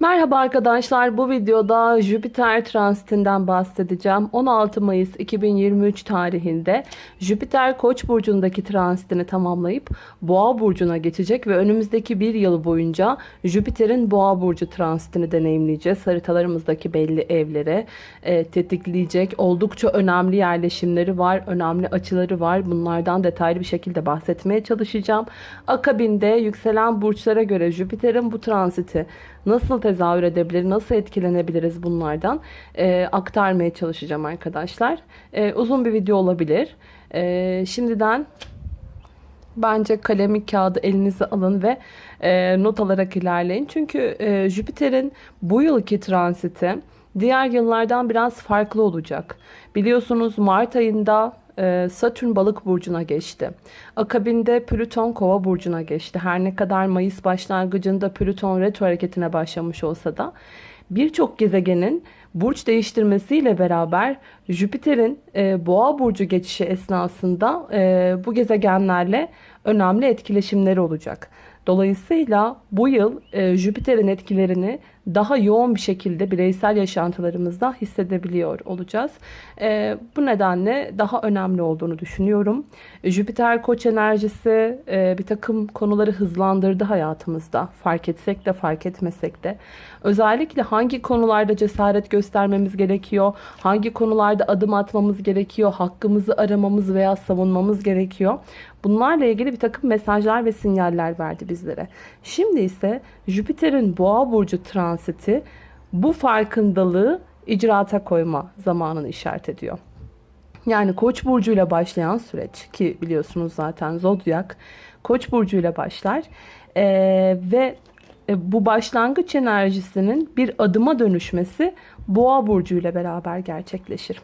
Merhaba arkadaşlar bu videoda Jüpiter transitinden bahsedeceğim. 16 Mayıs 2023 tarihinde Jüpiter Koç burcundaki transitini tamamlayıp Boğa burcuna geçecek ve önümüzdeki bir yıl boyunca Jüpiter'in Boğa burcu transitini deneyimleyeceğiz. Haritalarımızdaki belli evlere e, tetikleyecek oldukça önemli yerleşimleri var, önemli açıları var. Bunlardan detaylı bir şekilde bahsetmeye çalışacağım. Akabinde yükselen burçlara göre Jüpiter'in bu transiti nasıl tezahür edebilir, nasıl etkilenebiliriz bunlardan e, aktarmaya çalışacağım arkadaşlar. E, uzun bir video olabilir. E, şimdiden bence kalemi kağıdı elinize alın ve e, not alarak ilerleyin. Çünkü e, Jüpiter'in bu yılki transiti diğer yıllardan biraz farklı olacak. Biliyorsunuz Mart ayında Satürn balık burcuna geçti. Akabinde Plüton kova burcuna geçti. Her ne kadar Mayıs başlangıcında Plüton retro hareketine başlamış olsa da birçok gezegenin burç değiştirmesiyle beraber Jüpiter'in e, boğa burcu geçişi esnasında e, bu gezegenlerle önemli etkileşimleri olacak. Dolayısıyla bu yıl e, Jüpiter'in etkilerini daha yoğun bir şekilde bireysel yaşantılarımızda hissedebiliyor olacağız. E, bu nedenle daha önemli olduğunu düşünüyorum. Jüpiter koç enerjisi e, bir takım konuları hızlandırdı hayatımızda. Fark etsek de fark etmesek de. Özellikle hangi konularda cesaret göstermemiz gerekiyor, hangi konularda adım atmamız gerekiyor, hakkımızı aramamız veya savunmamız gerekiyor. Bunlarla ilgili bir takım mesajlar ve sinyaller verdi bizlere. Şimdi ise Jüpiter'in boğa burcu transiti bu farkındalığı icraata koyma zamanını işaret ediyor. Yani Koç burcuyla başlayan süreç ki biliyorsunuz zaten zodyak Koç burcuyla başlar ee, ve e, bu başlangıç enerjisinin bir adıma dönüşmesi Boğa burcu ile beraber gerçekleşir.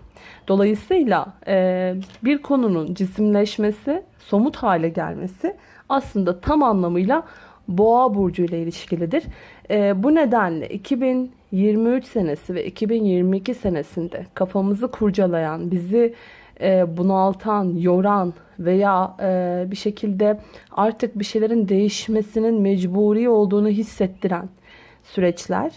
Dolayısıyla e, bir konunun cisimleşmesi, somut hale gelmesi aslında tam anlamıyla Boğa burcu ile ilişkilidir. E, bu nedenle 2023 senesi ve 2022 senesinde kafamızı kurcalayan, bizi e, bunaltan, yoran veya e, bir şekilde artık bir şeylerin değişmesinin mecburi olduğunu hissettiren süreçler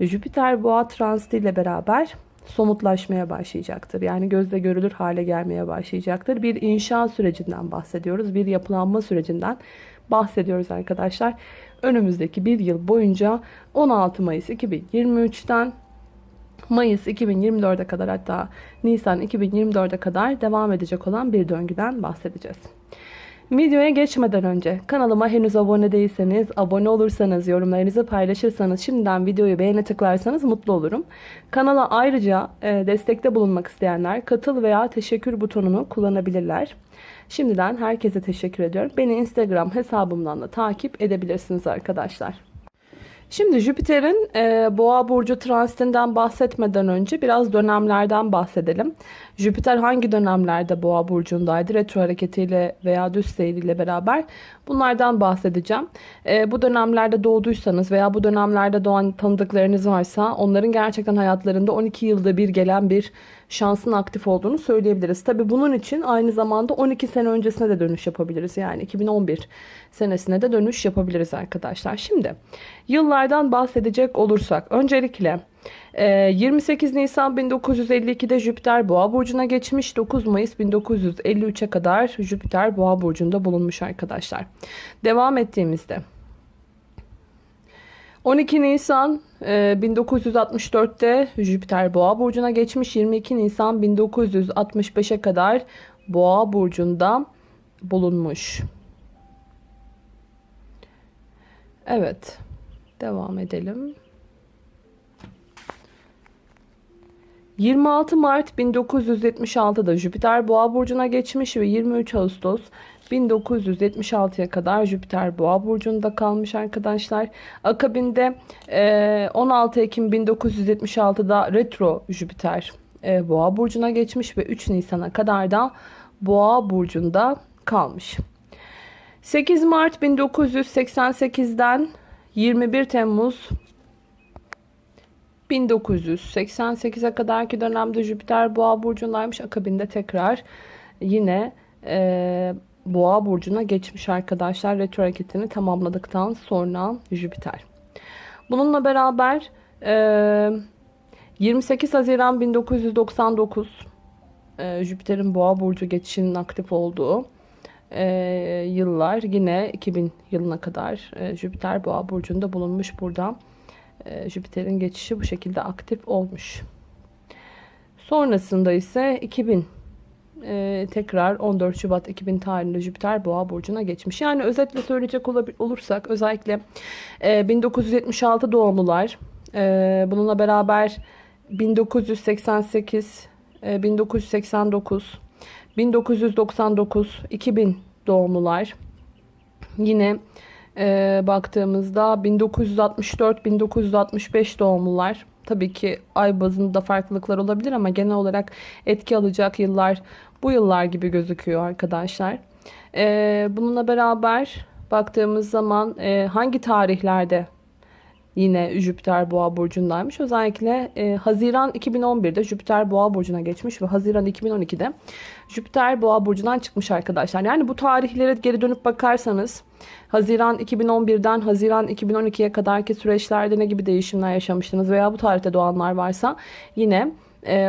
Jüpiter boğa transiti ile beraber somutlaşmaya başlayacaktır. Yani gözle görülür hale gelmeye başlayacaktır. Bir inşa sürecinden bahsediyoruz. Bir yapılanma sürecinden bahsediyoruz arkadaşlar. Önümüzdeki bir yıl boyunca 16 Mayıs 2023'ten Mayıs 2024'e kadar hatta Nisan 2024'e kadar devam edecek olan bir döngüden bahsedeceğiz. Videoya geçmeden önce kanalıma henüz abone değilseniz, abone olursanız, yorumlarınızı paylaşırsanız, şimdiden videoyu beğene tıklarsanız mutlu olurum. Kanala ayrıca e, destekte bulunmak isteyenler katıl veya teşekkür butonunu kullanabilirler. Şimdiden herkese teşekkür ediyorum. Beni Instagram hesabımdan da takip edebilirsiniz arkadaşlar. Şimdi Jüpiter'in e, Boğa burcu transitinden bahsetmeden önce biraz dönemlerden bahsedelim. Jüpiter hangi dönemlerde Boğa burcundaydı? Retro hareketiyle veya düz seyriyle beraber bunlardan bahsedeceğim. E, bu dönemlerde doğduysanız veya bu dönemlerde doğan tanıdıklarınız varsa onların gerçekten hayatlarında 12 yılda bir gelen bir şansın aktif olduğunu söyleyebiliriz. Tabi bunun için aynı zamanda 12 sene öncesine de dönüş yapabiliriz. Yani 2011 senesine de dönüş yapabiliriz arkadaşlar. Şimdi yıllardan bahsedecek olursak öncelikle 28 e, Nisan 1952'de Jüpiter Boğa burcuna geçmiş. 9 Mayıs 1953'e kadar Jüpiter Boğa burcunda bulunmuş arkadaşlar. Devam ettiğimizde 12 Nisan 1964'te e, Jüpiter Boğa burcuna geçmiş. 22 Nisan 1965'e kadar Boğa burcunda bulunmuş. Evet. Devam edelim. 26 Mart 1976'da Jüpiter Boğa burcuna geçmiş ve 23 Ağustos 1976'ya kadar Jüpiter Boğa burcunda kalmış arkadaşlar. Akabinde 16 Ekim 1976'da retro Jüpiter Boğa burcuna geçmiş ve 3 Nisan'a kadar da Boğa burcunda kalmış. 8 Mart 1988'den 21 Temmuz 1988'e kadarki dönemde Jüpiter Boğa burcundaymış. Akabinde tekrar yine e, Boğa burcuna geçmiş arkadaşlar. Retro hareketini tamamladıktan sonra Jüpiter. Bununla beraber e, 28 Haziran 1999 e, Jüpiter'in Boğa burcu geçişinin aktif olduğu e, yıllar yine 2000 yılına kadar e, Jüpiter Boğa burcunda bulunmuş burada. E, Jüpiter'in geçişi bu şekilde aktif olmuş. Sonrasında ise 2000 e, tekrar 14 Şubat 2000 tarihinde Jüpiter Boğa burcuna geçmiş. Yani özetle söyleyecek olursak özellikle e, 1976 doğumlular e, bununla beraber 1988 e, 1989 1999 2000 doğumlular yine e, baktığımızda 1964 1965 doğumlular tabii ki ay bazında farklılıklar olabilir ama genel olarak etki alacak yıllar bu yıllar gibi gözüküyor arkadaşlar. Ee, bununla beraber baktığımız zaman e, hangi tarihlerde yine Jüpiter Boğa burcundaymış. Özellikle e, Haziran 2011'de Jüpiter Boğa burcuna geçmiş ve Haziran 2012'de Jüpiter Boğa burcundan çıkmış arkadaşlar. Yani bu tarihlere geri dönüp bakarsanız Haziran 2011'den Haziran 2012'ye kadarki süreçlerde ne gibi değişimler yaşamıştınız veya bu tarihte doğanlar varsa yine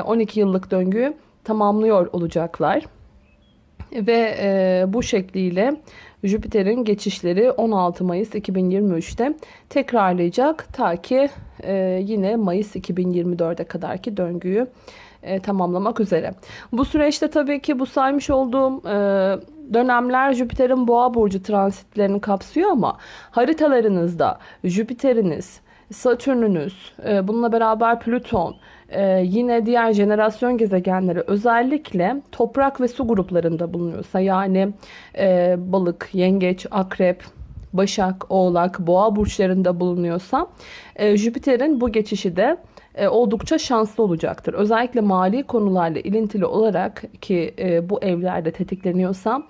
12 e, yıllık döngüyü tamamlıyor olacaklar. Ve e, bu şekliyle Jüpiter'in geçişleri 16 Mayıs 2023'te tekrarlayacak. Ta ki e, yine Mayıs 2024'e kadarki döngüyü e, tamamlamak üzere. Bu süreçte tabii ki bu saymış olduğum e, dönemler Jüpiter'in boğa burcu transitlerini kapsıyor ama haritalarınızda Jüpiter'iniz, Satürn'ünüz, e, bununla beraber Plüton, e, yine diğer jenerasyon gezegenleri özellikle toprak ve su gruplarında bulunuyorsa yani e, balık, yengeç, akrep, başak, oğlak, boğa burçlarında bulunuyorsa Jüpiter'in bu geçişi de oldukça şanslı olacaktır. Özellikle mali konularla ilintili olarak ki bu evlerde tetikleniyorsa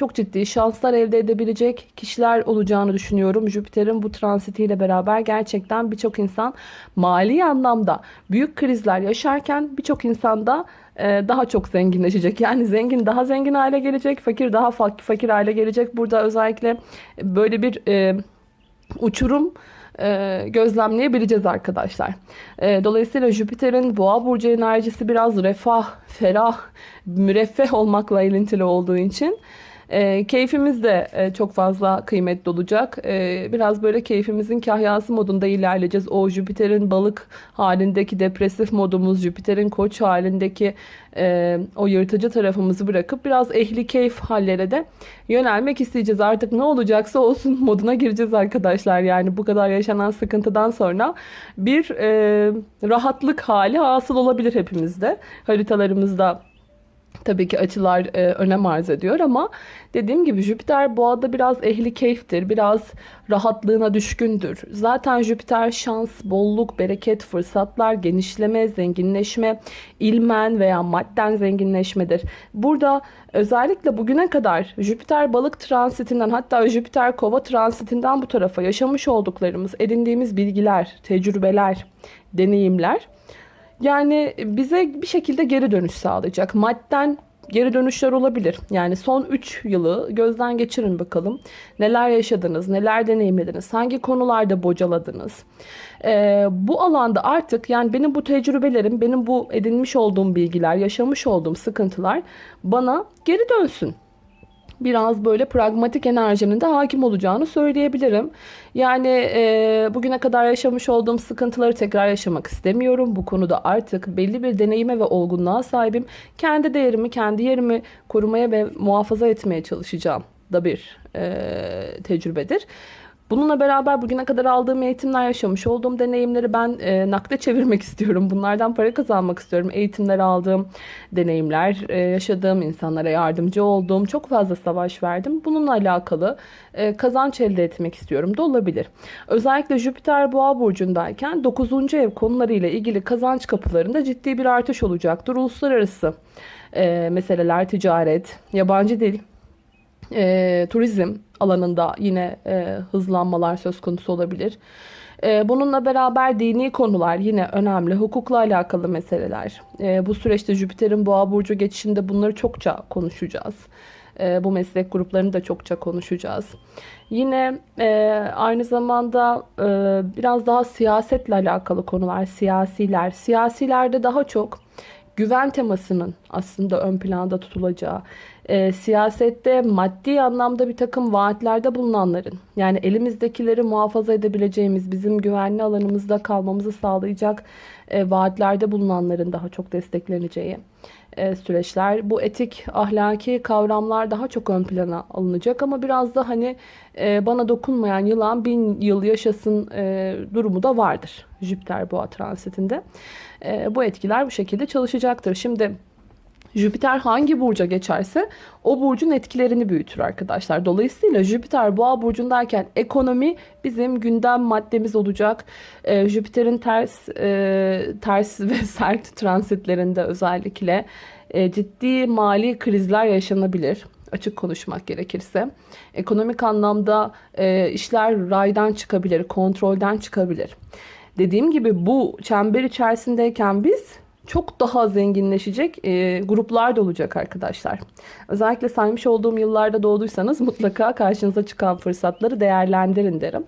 çok ciddi şanslar elde edebilecek kişiler olacağını düşünüyorum. Jüpiter'in bu transitiyle beraber gerçekten birçok insan mali anlamda büyük krizler yaşarken birçok insan da e, daha çok zenginleşecek. Yani zengin daha zengin hale gelecek, fakir daha fakir hale gelecek. Burada özellikle böyle bir e, uçurum e, gözlemleyebileceğiz arkadaşlar. dolayısıyla Jüpiter'in boğa burcu enerjisi biraz refah, ferah, müreffeh olmakla ilintili olduğu için e, keyfimiz de e, çok fazla kıymetli olacak. E, biraz böyle keyfimizin kahyası modunda ilerleyeceğiz. O Jüpiter'in balık halindeki depresif modumuz, Jüpiter'in koç halindeki e, o yırtıcı tarafımızı bırakıp biraz ehli keyif hallere de yönelmek isteyeceğiz. Artık ne olacaksa olsun moduna gireceğiz arkadaşlar. Yani bu kadar yaşanan sıkıntıdan sonra bir e, rahatlık hali hasıl olabilir hepimizde. Haritalarımızda Tabii ki açılar e, önem arz ediyor ama dediğim gibi Jüpiter boğada biraz ehli keyiftir. Biraz rahatlığına düşkündür. Zaten Jüpiter şans, bolluk, bereket, fırsatlar, genişleme, zenginleşme, ilmen veya madden zenginleşmedir. Burada özellikle bugüne kadar Jüpiter balık transitinden hatta Jüpiter kova transitinden bu tarafa yaşamış olduklarımız, edindiğimiz bilgiler, tecrübeler, deneyimler yani bize bir şekilde geri dönüş sağlayacak. Madden geri dönüşler olabilir. Yani son 3 yılı gözden geçirin bakalım. Neler yaşadınız, neler deneyimlediniz, hangi konularda bocaladınız. Ee, bu alanda artık yani benim bu tecrübelerim, benim bu edinmiş olduğum bilgiler, yaşamış olduğum sıkıntılar bana geri dönsün biraz böyle pragmatik enerjinin de hakim olacağını söyleyebilirim. Yani e, bugüne kadar yaşamış olduğum sıkıntıları tekrar yaşamak istemiyorum. Bu konuda artık belli bir deneyime ve olgunluğa sahibim. Kendi değerimi, kendi yerimi korumaya ve muhafaza etmeye çalışacağım da bir e, tecrübedir. Bununla beraber bugüne kadar aldığım eğitimler, yaşamış olduğum deneyimleri ben e, nakde çevirmek istiyorum. Bunlardan para kazanmak istiyorum. Eğitimler aldığım deneyimler, e, yaşadığım insanlara yardımcı olduğum, çok fazla savaş verdim. Bununla alakalı e, kazanç elde etmek istiyorum da olabilir. Özellikle Jüpiter Boğa burcundayken 9. ev konularıyla ilgili kazanç kapılarında ciddi bir artış olacaktır. Uluslararası e, meseleler, ticaret, yabancı dil, e, turizm alanında yine e, hızlanmalar söz konusu olabilir. E, bununla beraber dini konular yine önemli. Hukukla alakalı meseleler. E, bu süreçte Jüpiter'in boğa burcu geçişinde bunları çokça konuşacağız. E, bu meslek gruplarını da çokça konuşacağız. Yine e, aynı zamanda e, biraz daha siyasetle alakalı konular, siyasiler. Siyasilerde daha çok güven temasının aslında ön planda tutulacağı, e, siyasette maddi anlamda bir takım vaatlerde bulunanların, yani elimizdekileri muhafaza edebileceğimiz, bizim güvenli alanımızda kalmamızı sağlayacak e, vaatlerde bulunanların daha çok destekleneceği e, süreçler. Bu etik, ahlaki kavramlar daha çok ön plana alınacak ama biraz da hani e, bana dokunmayan yılan bin yıl yaşasın e, durumu da vardır Jüpiter boğa transitinde. E, bu etkiler bu şekilde çalışacaktır. Şimdi Jüpiter hangi burca geçerse o burcun etkilerini büyütür arkadaşlar. Dolayısıyla Jüpiter boğa burcundayken ekonomi bizim gündem maddemiz olacak. Ee, Jüpiter'in ters e, ters ve sert transitlerinde özellikle e, ciddi mali krizler yaşanabilir. Açık konuşmak gerekirse. Ekonomik anlamda e, işler raydan çıkabilir, kontrolden çıkabilir. Dediğim gibi bu çember içerisindeyken biz çok daha zenginleşecek e, gruplar da olacak arkadaşlar. Özellikle saymış olduğum yıllarda doğduysanız mutlaka karşınıza çıkan fırsatları değerlendirin derim.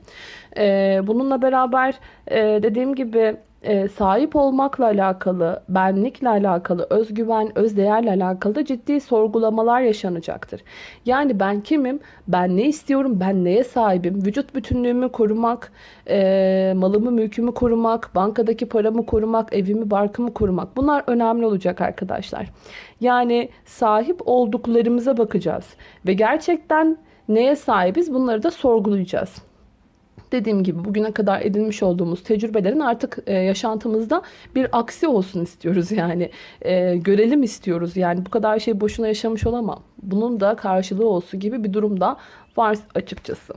E, bununla beraber e, dediğim gibi e, sahip olmakla alakalı, benlikle alakalı, özgüven, özdeğerle alakalı da ciddi sorgulamalar yaşanacaktır. Yani ben kimim, ben ne istiyorum, ben neye sahibim, vücut bütünlüğümü korumak, e, malımı, mülkümü korumak, bankadaki paramı korumak, evimi, barkımı korumak. Bunlar önemli olacak arkadaşlar. Yani sahip olduklarımıza bakacağız ve gerçekten neye sahibiz? Bunları da sorgulayacağız dediğim gibi bugüne kadar edinmiş olduğumuz tecrübelerin artık e, yaşantımızda bir aksi olsun istiyoruz yani. E, görelim istiyoruz yani bu kadar şey boşuna yaşamış olamam. Bunun da karşılığı olsun gibi bir durumda var açıkçası.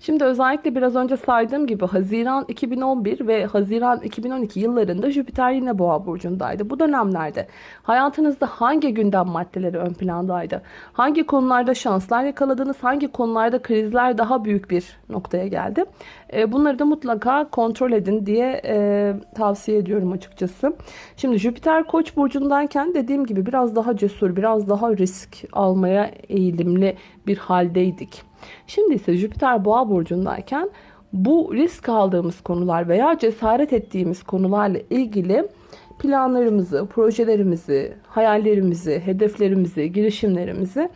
Şimdi özellikle biraz önce saydığım gibi Haziran 2011 ve Haziran 2012 yıllarında Jüpiter yine Boğa burcundaydı. Bu dönemlerde hayatınızda hangi gündem maddeleri ön plandaydı? Hangi konularda şanslar yakaladınız? Hangi konularda krizler daha büyük bir noktaya geldi? E, bunları da mutlaka kontrol edin diye e, tavsiye ediyorum açıkçası. Şimdi Jüpiter Koç burcundayken dediğim gibi biraz daha cesur, biraz daha risk almaya eğilimli bir haldeydik. Şimdi ise Jüpiter Boğa burcundayken bu risk aldığımız konular veya cesaret ettiğimiz konularla ilgili planlarımızı, projelerimizi, hayallerimizi, hedeflerimizi, girişimlerimizi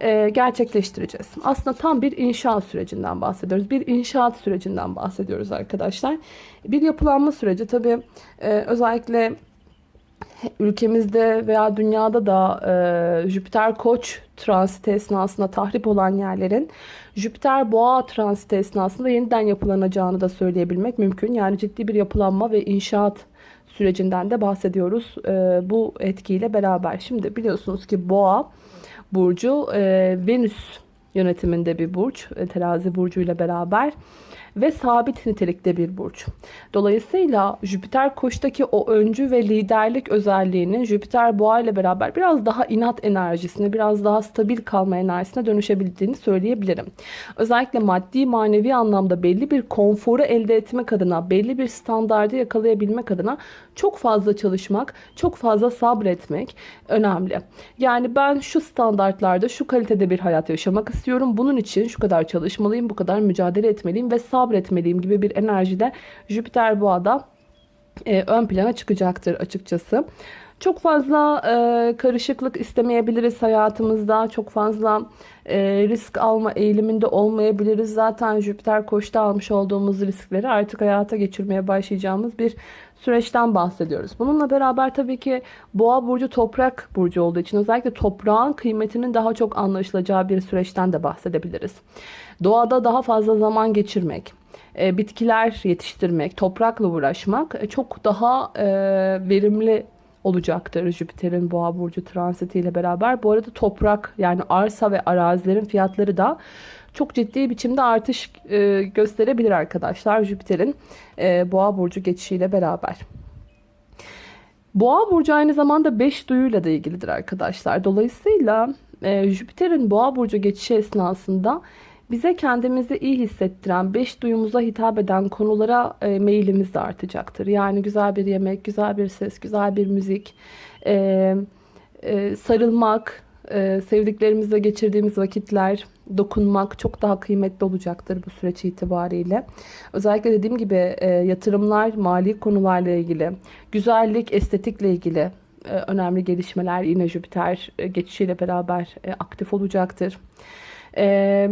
e, gerçekleştireceğiz. Aslında tam bir inşaat sürecinden bahsediyoruz. Bir inşaat sürecinden bahsediyoruz arkadaşlar. Bir yapılanma süreci tabii e, özellikle ülkemizde veya dünyada da e, Jüpiter Koç transiti esnasında tahrip olan yerlerin Jüpiter Boğa transiti esnasında yeniden yapılanacağını da söyleyebilmek mümkün. Yani ciddi bir yapılanma ve inşaat sürecinden de bahsediyoruz e, bu etkiyle beraber. Şimdi biliyorsunuz ki Boğa burcu e, Venüs yönetiminde bir burç. E, terazi burcu ile beraber ve sabit nitelikte bir burç. Dolayısıyla Jüpiter koçtaki o öncü ve liderlik özelliğinin Jüpiter boğa ile beraber biraz daha inat enerjisine, biraz daha stabil kalma enerjisine dönüşebildiğini söyleyebilirim. Özellikle maddi manevi anlamda belli bir konforu elde etmek adına, belli bir standardı yakalayabilmek adına çok fazla çalışmak, çok fazla sabretmek önemli. Yani ben şu standartlarda, şu kalitede bir hayat yaşamak istiyorum. Bunun için şu kadar çalışmalıyım, bu kadar mücadele etmeliyim ve sabretmeliyim gibi bir enerjide Jüpiter boğada e, ön plana çıkacaktır açıkçası. Çok fazla e, karışıklık istemeyebiliriz hayatımızda. Çok fazla e, risk alma eğiliminde olmayabiliriz. Zaten Jüpiter koçta almış olduğumuz riskleri artık hayata geçirmeye başlayacağımız bir süreçten bahsediyoruz. Bununla beraber tabii ki boğa burcu toprak burcu olduğu için özellikle toprağın kıymetinin daha çok anlaşılacağı bir süreçten de bahsedebiliriz. Doğada daha fazla zaman geçirmek, e, bitkiler yetiştirmek, toprakla uğraşmak e, çok daha e, verimli olacaktır Jüpiter'in boğa burcu transitiyle beraber. Bu arada toprak yani arsa ve arazilerin fiyatları da çok ciddi biçimde artış e, gösterebilir arkadaşlar Jüpiter'in e, boğa burcu geçişiyle beraber. Boğa burcu aynı zamanda 5 duyuyla da ilgilidir arkadaşlar. Dolayısıyla e, Jüpiter'in boğa burcu geçişi esnasında bize kendimizi iyi hissettiren, beş duyumuza hitap eden konulara e, meyilimiz de artacaktır. Yani güzel bir yemek, güzel bir ses, güzel bir müzik, e, e, sarılmak, e, sevdiklerimizle geçirdiğimiz vakitler, dokunmak çok daha kıymetli olacaktır bu süreç itibariyle. Özellikle dediğim gibi e, yatırımlar, mali konularla ilgili, güzellik, estetikle ilgili e, önemli gelişmeler yine Jüpiter e, geçişiyle beraber e, aktif olacaktır. E,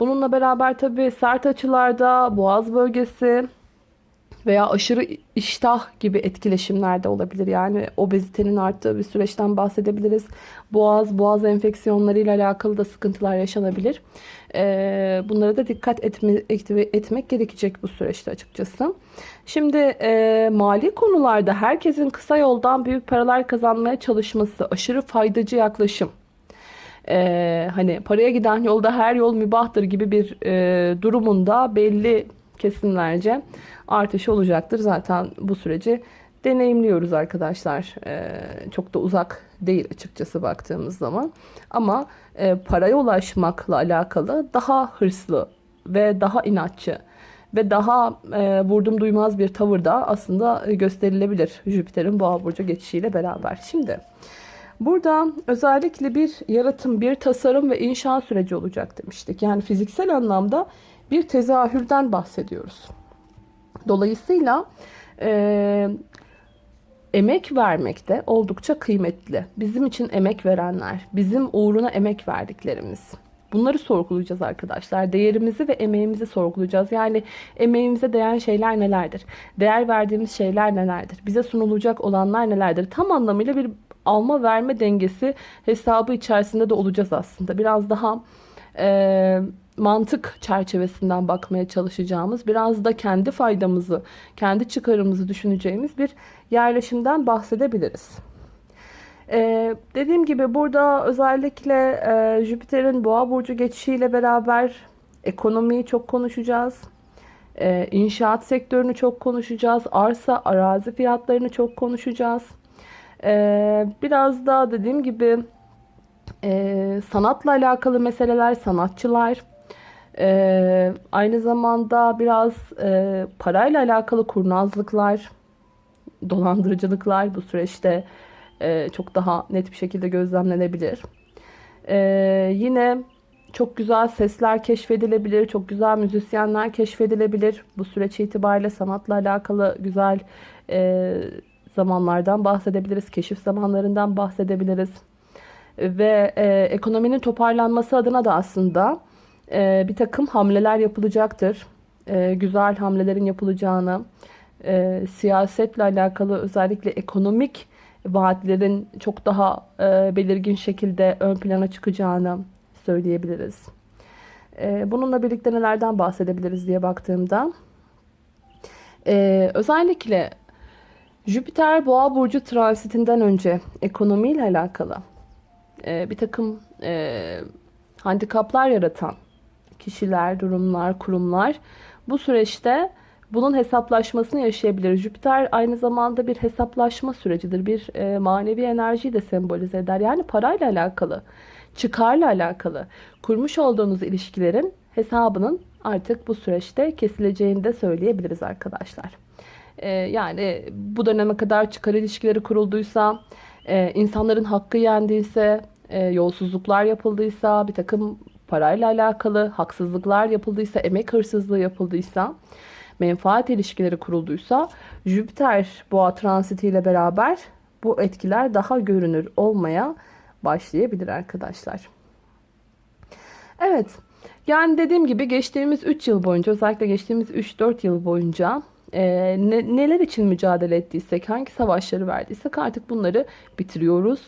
bununla beraber tabi sert açılarda boğaz bölgesi, veya aşırı iştah gibi etkileşimler de olabilir. Yani obezitenin arttığı bir süreçten bahsedebiliriz. Boğaz, boğaz enfeksiyonları ile alakalı da sıkıntılar yaşanabilir. Ee, bunlara da dikkat etme, etmek gerekecek bu süreçte açıkçası. Şimdi e, mali konularda herkesin kısa yoldan büyük paralar kazanmaya çalışması, aşırı faydacı yaklaşım. Ee, hani paraya giden yolda her yol mübahtır gibi bir e, durumunda belli kesimlerce artışı olacaktır. Zaten bu süreci deneyimliyoruz arkadaşlar. Ee, çok da uzak değil açıkçası baktığımız zaman. Ama e, paraya ulaşmakla alakalı daha hırslı ve daha inatçı ve daha e, vurdum duymaz bir tavır da aslında gösterilebilir Jüpiter'in boğa burcu geçişiyle beraber. Şimdi burada özellikle bir yaratım, bir tasarım ve inşa süreci olacak demiştik. Yani fiziksel anlamda bir tezahürden bahsediyoruz. Dolayısıyla e, emek vermek de oldukça kıymetli. Bizim için emek verenler, bizim uğruna emek verdiklerimiz. Bunları sorgulayacağız arkadaşlar. Değerimizi ve emeğimizi sorgulayacağız. Yani emeğimize değen şeyler nelerdir? Değer verdiğimiz şeyler nelerdir? Bize sunulacak olanlar nelerdir? Tam anlamıyla bir alma verme dengesi hesabı içerisinde de olacağız aslında. Biraz daha e, mantık çerçevesinden bakmaya çalışacağımız, biraz da kendi faydamızı, kendi çıkarımızı düşüneceğimiz bir yerleşimden bahsedebiliriz. Ee, dediğim gibi burada özellikle e, Jüpiter'in boğa burcu geçişiyle beraber ekonomiyi çok konuşacağız. Ee, inşaat sektörünü çok konuşacağız. Arsa, arazi fiyatlarını çok konuşacağız. Ee, biraz da dediğim gibi e, sanatla alakalı meseleler, sanatçılar, e, aynı zamanda biraz e, parayla alakalı kurnazlıklar, dolandırıcılıklar bu süreçte e, çok daha net bir şekilde gözlemlenebilir. E, yine çok güzel sesler keşfedilebilir, çok güzel müzisyenler keşfedilebilir. Bu süreç itibariyle sanatla alakalı güzel e, zamanlardan bahsedebiliriz, keşif zamanlarından bahsedebiliriz. Ve e, ekonominin toparlanması adına da aslında e, bir takım hamleler yapılacaktır. E, güzel hamlelerin yapılacağını, e, siyasetle alakalı özellikle ekonomik vaatlerin çok daha e, belirgin şekilde ön plana çıkacağını söyleyebiliriz. E, bununla birlikte nelerden bahsedebiliriz diye baktığımda e, özellikle Jüpiter Boğa burcu transitinden önce ekonomiyle alakalı e, bir takım e, handikaplar yaratan kişiler, durumlar, kurumlar bu süreçte bunun hesaplaşmasını yaşayabilir. Jüpiter aynı zamanda bir hesaplaşma sürecidir. Bir e, manevi enerjiyi de sembolize eder. Yani parayla alakalı, çıkarla alakalı kurmuş olduğunuz ilişkilerin hesabının artık bu süreçte kesileceğini de söyleyebiliriz arkadaşlar. E, yani bu döneme kadar çıkar ilişkileri kurulduysa, e, insanların hakkı yendiyse, e, yolsuzluklar yapıldıysa, bir takım parayla alakalı haksızlıklar yapıldıysa, emek hırsızlığı yapıldıysa, menfaat ilişkileri kurulduysa Jüpiter boğa transitiyle beraber bu etkiler daha görünür olmaya başlayabilir arkadaşlar. Evet. Yani dediğim gibi geçtiğimiz 3 yıl boyunca özellikle geçtiğimiz 3-4 yıl boyunca e, ne, neler için mücadele ettiysek, hangi savaşları verdiysek artık bunları bitiriyoruz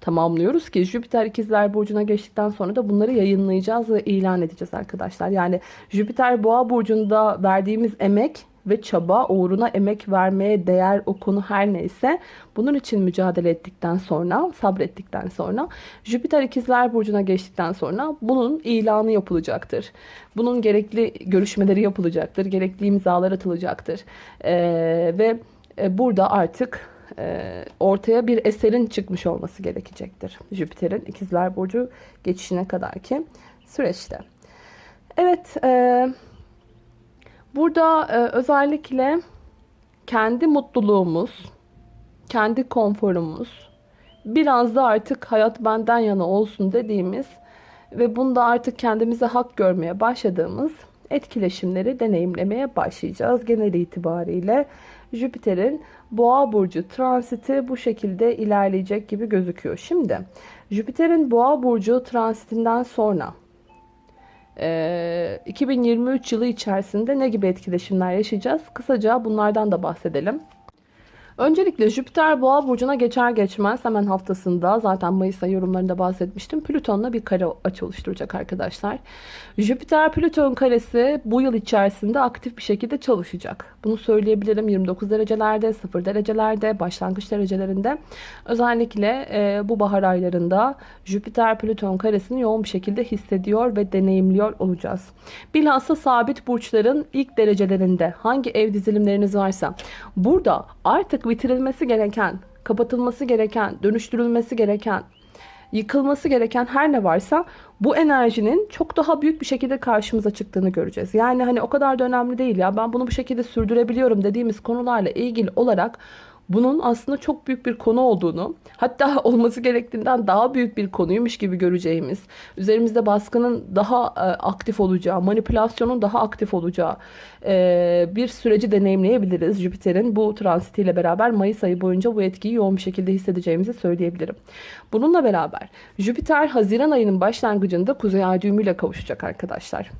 tamamlıyoruz ki Jüpiter ikizler burcuna geçtikten sonra da bunları yayınlayacağız ve ilan edeceğiz arkadaşlar. Yani Jüpiter boğa burcunda verdiğimiz emek ve çaba uğruna emek vermeye değer o konu her neyse bunun için mücadele ettikten sonra sabrettikten sonra Jüpiter ikizler burcuna geçtikten sonra bunun ilanı yapılacaktır. Bunun gerekli görüşmeleri yapılacaktır. Gerekli imzalar atılacaktır. Ee, ve e, burada artık e, ortaya bir eserin çıkmış olması gerekecektir. Jüpiter'in ikizler burcu geçişine kadar ki süreçte. Evet, e, burada e, özellikle kendi mutluluğumuz, kendi konforumuz, biraz da artık hayat benden yana olsun dediğimiz ve bunda artık kendimize hak görmeye başladığımız etkileşimleri deneyimlemeye başlayacağız. Genel itibariyle Jüpiter'in Boğa burcu transiti bu şekilde ilerleyecek gibi gözüküyor. Şimdi Jüpiter'in Boğa burcu transitinden sonra 2023 yılı içerisinde ne gibi etkileşimler yaşayacağız? Kısaca bunlardan da bahsedelim. Öncelikle Jüpiter Boğa burcuna geçer geçmez hemen haftasında zaten Mayıs ayı yorumlarında bahsetmiştim. Plüton'la bir kare açı oluşturacak arkadaşlar. Jüpiter Plüton karesi bu yıl içerisinde aktif bir şekilde çalışacak. Bunu söyleyebilirim 29 derecelerde, 0 derecelerde, başlangıç derecelerinde. Özellikle e, bu bahar aylarında Jüpiter Plüton karesini yoğun bir şekilde hissediyor ve deneyimliyor olacağız. Bilhassa sabit burçların ilk derecelerinde hangi ev dizilimleriniz varsa burada artık bitirilmesi gereken, kapatılması gereken, dönüştürülmesi gereken, yıkılması gereken her ne varsa bu enerjinin çok daha büyük bir şekilde karşımıza çıktığını göreceğiz. Yani hani o kadar da önemli değil ya ben bunu bu şekilde sürdürebiliyorum dediğimiz konularla ilgili olarak bunun aslında çok büyük bir konu olduğunu, hatta olması gerektiğinden daha büyük bir konuymuş gibi göreceğimiz, üzerimizde baskının daha e, aktif olacağı, manipülasyonun daha aktif olacağı e, bir süreci deneyimleyebiliriz. Jüpiter'in bu transitiyle beraber Mayıs ayı boyunca bu etkiyi yoğun bir şekilde hissedeceğimizi söyleyebilirim. Bununla beraber Jüpiter Haziran ayının başlangıcında Kuzey Ay düğümüyle kavuşacak arkadaşlar.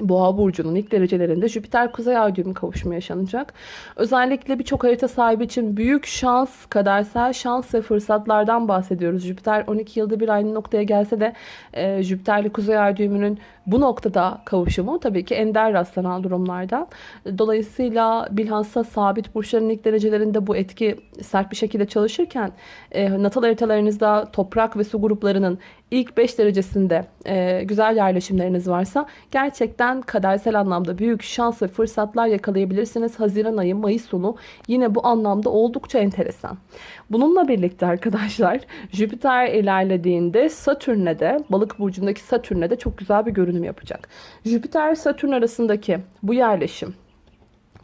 Boğa burcunun ilk derecelerinde Jüpiter Kuzey Ay düğümü kavuşumu yaşanacak. Özellikle birçok harita sahibi için büyük şans, kadersel şans ve fırsatlardan bahsediyoruz. Jüpiter 12 yılda bir aynı noktaya gelse de e, Jüpiterli Kuzey Ay düğümünün bu noktada kavuşumu tabii ki ender rastlanan durumlardan. Dolayısıyla bilhassa sabit burçların ilk derecelerinde bu etki sert bir şekilde çalışırken e, natal haritalarınızda toprak ve su gruplarının ilk 5 derecesinde e, güzel yerleşimleriniz varsa gerçekten kadersel anlamda büyük şans ve fırsatlar yakalayabilirsiniz. Haziran ayı, Mayıs sonu yine bu anlamda oldukça enteresan. Bununla birlikte arkadaşlar Jüpiter ilerlediğinde Satürn'e de balık burcundaki Satürn'e de çok güzel bir görünüm yapacak. Jüpiter Satürn arasındaki bu yerleşim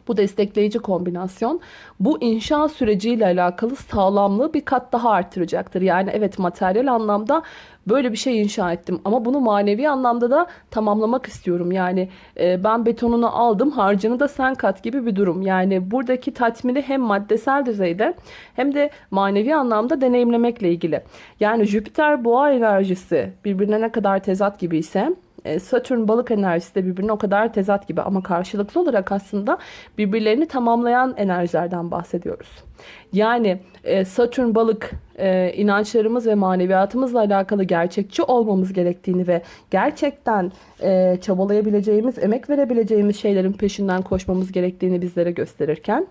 bu destekleyici kombinasyon bu inşa süreciyle alakalı sağlamlığı bir kat daha artıracaktır. Yani evet materyal anlamda böyle bir şey inşa ettim ama bunu manevi anlamda da tamamlamak istiyorum. Yani e, ben betonunu aldım harcını da sen kat gibi bir durum. Yani buradaki tatmini hem maddesel düzeyde hem de manevi anlamda deneyimlemekle ilgili. Yani Jüpiter boğa enerjisi birbirine ne kadar tezat gibi ise Satürn balık enerjisi de birbirine o kadar tezat gibi ama karşılıklı olarak aslında birbirlerini tamamlayan enerjilerden bahsediyoruz. Yani e, Satürn balık e, inançlarımız ve maneviyatımızla alakalı gerçekçi olmamız gerektiğini ve gerçekten çabalayabileceğimiz, emek verebileceğimiz şeylerin peşinden koşmamız gerektiğini bizlere gösterirken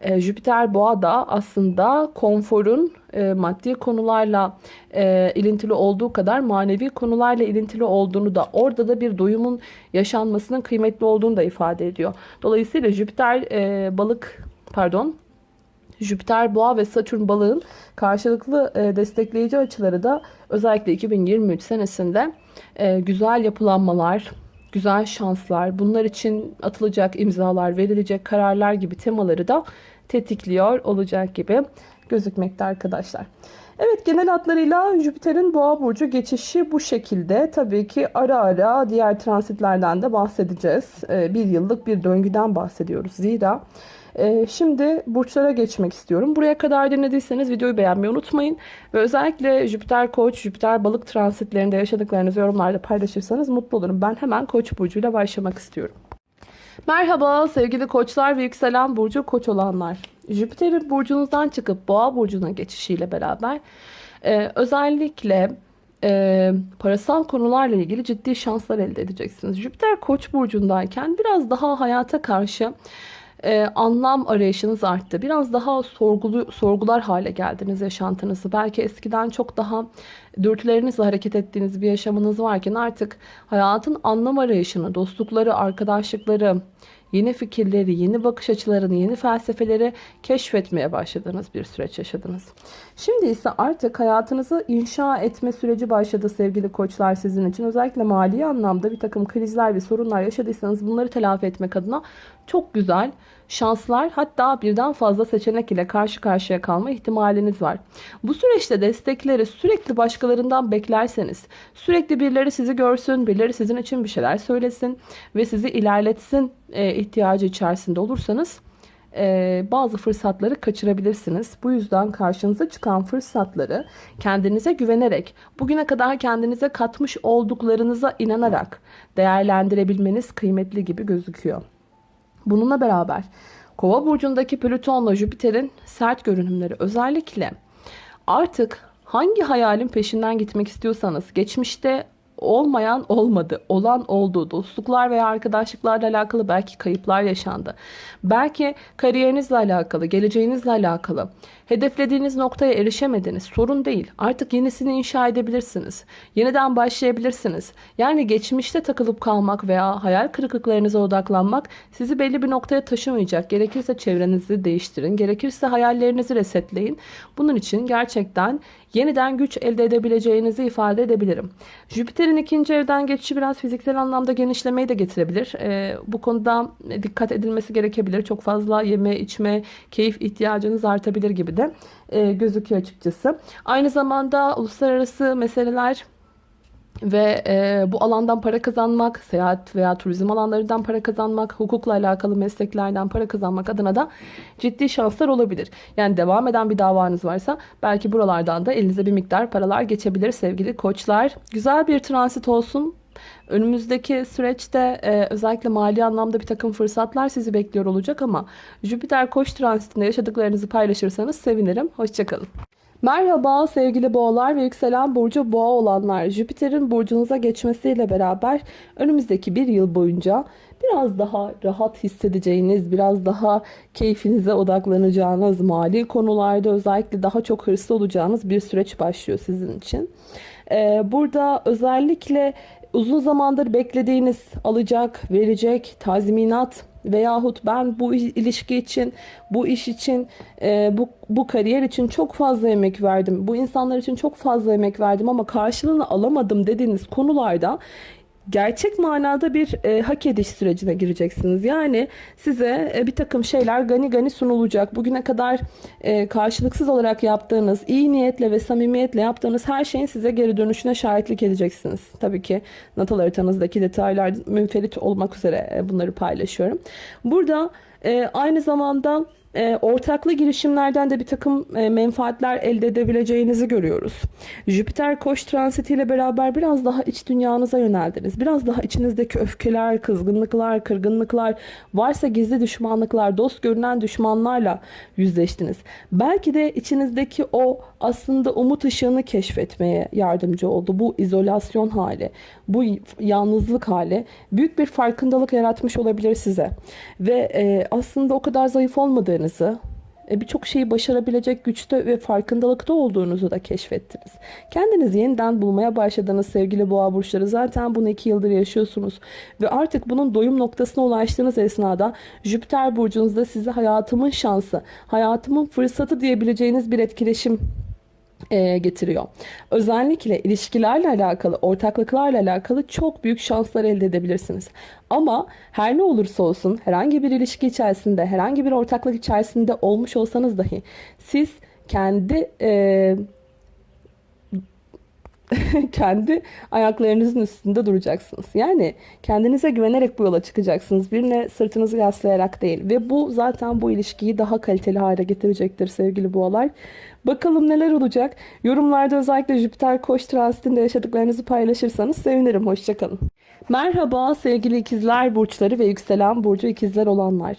e, Jüpiter boğa da aslında konforun e, maddi konularla e, ilintili olduğu kadar manevi konularla ilintili olduğunu da orada da bir doyumun yaşanmasının kıymetli olduğunu da ifade ediyor. Dolayısıyla Jüpiter e, balık pardon Jüpiter, Boğa ve Satürn balığın karşılıklı e, destekleyici açıları da özellikle 2023 senesinde e, güzel yapılanmalar, güzel şanslar, bunlar için atılacak imzalar, verilecek kararlar gibi temaları da tetikliyor olacak gibi gözükmekte arkadaşlar. Evet genel hatlarıyla Jüpiter'in boğa burcu geçişi bu şekilde. Tabii ki ara ara diğer transitlerden de bahsedeceğiz. Ee, bir yıllık bir döngüden bahsediyoruz. Zira ee, şimdi burçlara geçmek istiyorum. Buraya kadar dinlediyseniz videoyu beğenmeyi unutmayın. Ve özellikle Jüpiter Koç, Jüpiter balık transitlerinde yaşadıklarınızı yorumlarda paylaşırsanız mutlu olurum. Ben hemen Koç burcuyla başlamak istiyorum. Merhaba sevgili koçlar ve yükselen burcu koç olanlar. Jüpiter'in burcunuzdan çıkıp boğa burcuna geçişiyle beraber e, özellikle e, parasal konularla ilgili ciddi şanslar elde edeceksiniz. Jüpiter koç burcundayken biraz daha hayata karşı e, anlam arayışınız arttı. Biraz daha sorgulu, sorgular hale geldiniz yaşantınızı. Belki eskiden çok daha dürtülerinizle hareket ettiğiniz bir yaşamınız varken artık hayatın anlam arayışını, dostlukları, arkadaşlıkları, yeni fikirleri, yeni bakış açılarını, yeni felsefeleri keşfetmeye başladığınız bir süreç yaşadınız. Şimdi ise artık hayatınızı inşa etme süreci başladı sevgili koçlar sizin için. Özellikle mali anlamda bir takım krizler ve sorunlar yaşadıysanız bunları telafi etmek adına çok güzel şanslar hatta birden fazla seçenek ile karşı karşıya kalma ihtimaliniz var. Bu süreçte destekleri sürekli başkalarından beklerseniz, sürekli birileri sizi görsün, birileri sizin için bir şeyler söylesin ve sizi ilerletsin e, ihtiyacı içerisinde olursanız e, bazı fırsatları kaçırabilirsiniz. Bu yüzden karşınıza çıkan fırsatları kendinize güvenerek, bugüne kadar kendinize katmış olduklarınıza inanarak değerlendirebilmeniz kıymetli gibi gözüküyor. Bununla beraber Kova burcundaki Plüton'la Jüpiter'in sert görünümleri özellikle artık hangi hayalin peşinden gitmek istiyorsanız geçmişte olmayan olmadı, olan oldu. Dostluklar veya arkadaşlıklarla alakalı belki kayıplar yaşandı. Belki kariyerinizle alakalı, geleceğinizle alakalı. Hedeflediğiniz noktaya erişemediniz. Sorun değil. Artık yenisini inşa edebilirsiniz. Yeniden başlayabilirsiniz. Yani geçmişte takılıp kalmak veya hayal kırıklıklarınıza odaklanmak sizi belli bir noktaya taşımayacak. Gerekirse çevrenizi değiştirin. Gerekirse hayallerinizi resetleyin. Bunun için gerçekten yeniden güç elde edebileceğinizi ifade edebilirim. Jüpiter'in ikinci evden geçişi biraz fiziksel anlamda genişlemeyi de getirebilir. Ee, bu konuda dikkat edilmesi gerekebilir. Çok fazla yeme, içme, keyif ihtiyacınız artabilir gibi de e, gözüküyor açıkçası. Aynı zamanda uluslararası meseleler ve e, bu alandan para kazanmak, seyahat veya turizm alanlarından para kazanmak, hukukla alakalı mesleklerden para kazanmak adına da ciddi şanslar olabilir. Yani devam eden bir davanız varsa belki buralardan da elinize bir miktar paralar geçebilir sevgili koçlar. Güzel bir transit olsun. Önümüzdeki süreçte e, özellikle mali anlamda bir takım fırsatlar sizi bekliyor olacak ama Jüpiter koç transitinde yaşadıklarınızı paylaşırsanız sevinirim. Hoşçakalın. Merhaba sevgili boğalar ve yükselen burcu boğa olanlar. Jüpiter'in burcunuza geçmesiyle beraber önümüzdeki bir yıl boyunca biraz daha rahat hissedeceğiniz, biraz daha keyfinize odaklanacağınız, mali konularda özellikle daha çok hırslı olacağınız bir süreç başlıyor sizin için. Ee, burada özellikle uzun zamandır beklediğiniz alacak, verecek, tazminat veyahut ben bu ilişki için, bu iş için, e, bu, bu kariyer için çok fazla emek verdim. Bu insanlar için çok fazla emek verdim ama karşılığını alamadım dediğiniz konularda gerçek manada bir e, hak ediş sürecine gireceksiniz. Yani size e, bir takım şeyler gani gani sunulacak. Bugüne kadar e, karşılıksız olarak yaptığınız, iyi niyetle ve samimiyetle yaptığınız her şeyin size geri dönüşüne şahitlik edeceksiniz. Tabii ki natal haritanızdaki detaylar münferit olmak üzere e, bunları paylaşıyorum. Burada e, aynı zamanda e, ortaklı girişimlerden de bir takım e, menfaatler elde edebileceğinizi görüyoruz. Jüpiter koç transitiyle beraber biraz daha iç dünyanıza yöneldiniz. Biraz daha içinizdeki öfkeler, kızgınlıklar, kırgınlıklar, varsa gizli düşmanlıklar, dost görünen düşmanlarla yüzleştiniz. Belki de içinizdeki o aslında umut ışığını keşfetmeye yardımcı oldu. Bu izolasyon hali, bu yalnızlık hali büyük bir farkındalık yaratmış olabilir size. Ve e, aslında o kadar zayıf olmadığınızı, e, birçok şeyi başarabilecek güçte ve farkındalıkta olduğunuzu da keşfettiniz. Kendinizi yeniden bulmaya başladınız sevgili boğa burçları. Zaten bunu iki yıldır yaşıyorsunuz. Ve artık bunun doyum noktasına ulaştığınız esnada Jüpiter burcunuzda size hayatımın şansı, hayatımın fırsatı diyebileceğiniz bir etkileşim e, getiriyor. Özellikle ilişkilerle alakalı, ortaklıklarla alakalı çok büyük şanslar elde edebilirsiniz. Ama her ne olursa olsun herhangi bir ilişki içerisinde, herhangi bir ortaklık içerisinde olmuş olsanız dahi siz kendi e, kendi ayaklarınızın üstünde duracaksınız. Yani kendinize güvenerek bu yola çıkacaksınız. Birine sırtınızı yaslayarak değil. Ve bu zaten bu ilişkiyi daha kaliteli hale getirecektir sevgili boğalar. Bakalım neler olacak. Yorumlarda özellikle Jüpiter Koç transitinde yaşadıklarınızı paylaşırsanız sevinirim. Hoşçakalın. Merhaba sevgili ikizler burçları ve yükselen burcu ikizler olanlar.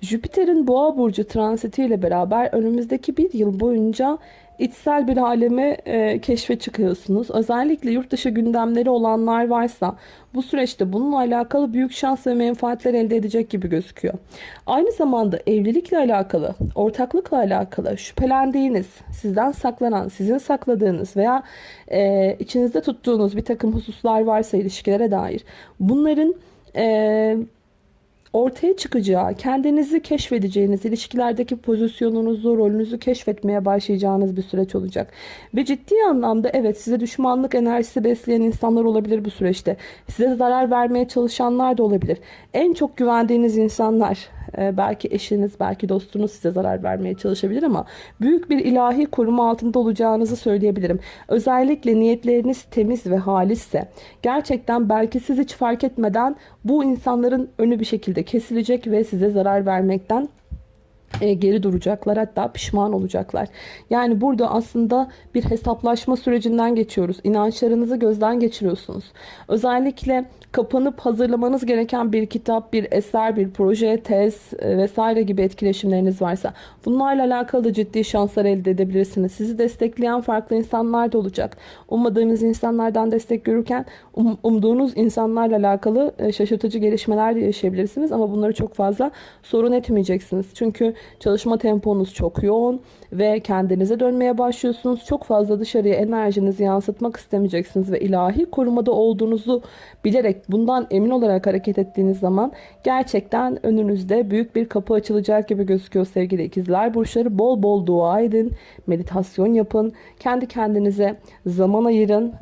Jüpiter'in boğa burcu transitiyle beraber önümüzdeki bir yıl boyunca içsel bir aleme e, keşfe çıkıyorsunuz. Özellikle yurt dışı gündemleri olanlar varsa bu süreçte bununla alakalı büyük şans ve menfaatler elde edecek gibi gözüküyor. Aynı zamanda evlilikle alakalı, ortaklıkla alakalı şüphelendiğiniz, sizden saklanan, sizin sakladığınız veya e, içinizde tuttuğunuz bir takım hususlar varsa ilişkilere dair bunların e, ortaya çıkacağı, kendinizi keşfedeceğiniz, ilişkilerdeki pozisyonunuzu, rolünüzü keşfetmeye başlayacağınız bir süreç olacak. Ve ciddi anlamda evet size düşmanlık enerjisi besleyen insanlar olabilir bu süreçte. Size zarar vermeye çalışanlar da olabilir. En çok güvendiğiniz insanlar, e, belki eşiniz, belki dostunuz size zarar vermeye çalışabilir ama büyük bir ilahi koruma altında olacağınızı söyleyebilirim. Özellikle niyetleriniz temiz ve halisse gerçekten belki siz hiç fark etmeden bu insanların önü bir şekilde kesilecek ve size zarar vermekten e, geri duracaklar hatta pişman olacaklar. Yani burada aslında bir hesaplaşma sürecinden geçiyoruz. İnançlarınızı gözden geçiriyorsunuz. Özellikle kapanıp hazırlamanız gereken bir kitap, bir eser, bir proje, tez e, vesaire gibi etkileşimleriniz varsa bunlarla alakalı ciddi şanslar elde edebilirsiniz. Sizi destekleyen farklı insanlar da olacak. Ummadığınız insanlardan destek görürken um, umduğunuz insanlarla alakalı e, şaşırtıcı gelişmeler de yaşayabilirsiniz ama bunları çok fazla sorun etmeyeceksiniz. Çünkü çalışma temponuz çok yoğun ve kendinize dönmeye başlıyorsunuz. Çok fazla dışarıya enerjinizi yansıtmak istemeyeceksiniz ve ilahi korumada olduğunuzu bilerek bundan emin olarak hareket ettiğiniz zaman gerçekten önünüzde büyük bir kapı açılacak gibi gözüküyor sevgili ikizler. Burçları bol bol dua edin, meditasyon yapın, kendi kendinize zaman ayırın,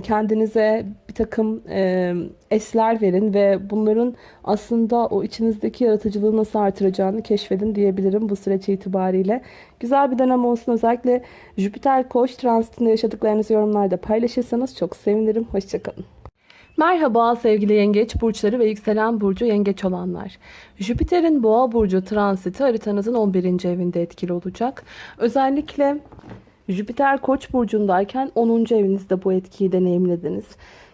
kendinize bir takım e, esler verin ve bunların aslında o içinizdeki yaratıcılığı nasıl artıracağını keşfedin diyebilirim bu süreç itibariyle. Güzel bir dönem olsun. Özellikle Jüpiter Koç transitinde yaşadıklarınızı yorumlarda paylaşırsanız çok sevinirim. Hoşçakalın. Merhaba sevgili yengeç burçları ve yükselen burcu yengeç olanlar. Jüpiter'in boğa burcu transiti haritanızın 11. evinde etkili olacak. Özellikle Jüpiter koç burcundayken 10. evinizde bu etkiyi deneyimlediniz.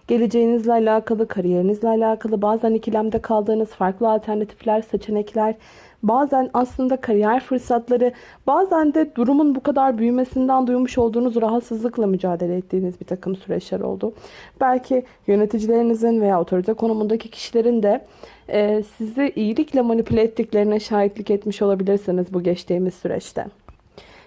Geleceğinizle alakalı, kariyerinizle alakalı bazen ikilemde kaldığınız farklı alternatifler, seçenekler, bazen aslında kariyer fırsatları, bazen de durumun bu kadar büyümesinden duymuş olduğunuz rahatsızlıkla mücadele ettiğiniz bir takım süreçler oldu. Belki yöneticilerinizin veya otorite konumundaki kişilerin de e, sizi iyilikle manipüle ettiklerine şahitlik etmiş olabilirsiniz bu geçtiğimiz süreçte.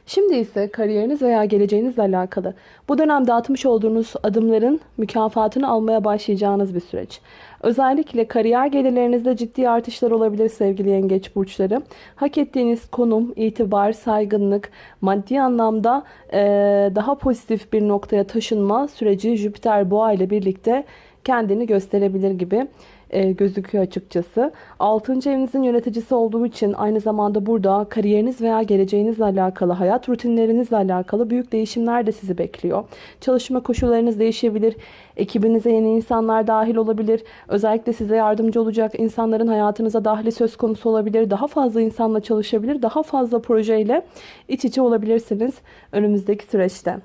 Şimdi ise kariyeriniz veya geleceğinizle alakalı bu dönemde atmış olduğunuz adımların mükafatını almaya başlayacağınız bir süreç. Özellikle kariyer gelirlerinizde ciddi artışlar olabilir sevgili yengeç burçları. Hak ettiğiniz konum, itibar, saygınlık, maddi anlamda e, daha pozitif bir noktaya taşınma süreci Jüpiter Boğa ile birlikte kendini gösterebilir gibi e, gözüküyor açıkçası. 6. evinizin yöneticisi olduğu için aynı zamanda burada kariyeriniz veya geleceğinizle alakalı, hayat rutinlerinizle alakalı büyük değişimler de sizi bekliyor. Çalışma koşullarınız değişebilir. Ekibinize yeni insanlar dahil olabilir. Özellikle size yardımcı olacak insanların hayatınıza dahili söz konusu olabilir. Daha fazla insanla çalışabilir. Daha fazla projeyle iç içe olabilirsiniz önümüzdeki süreçte.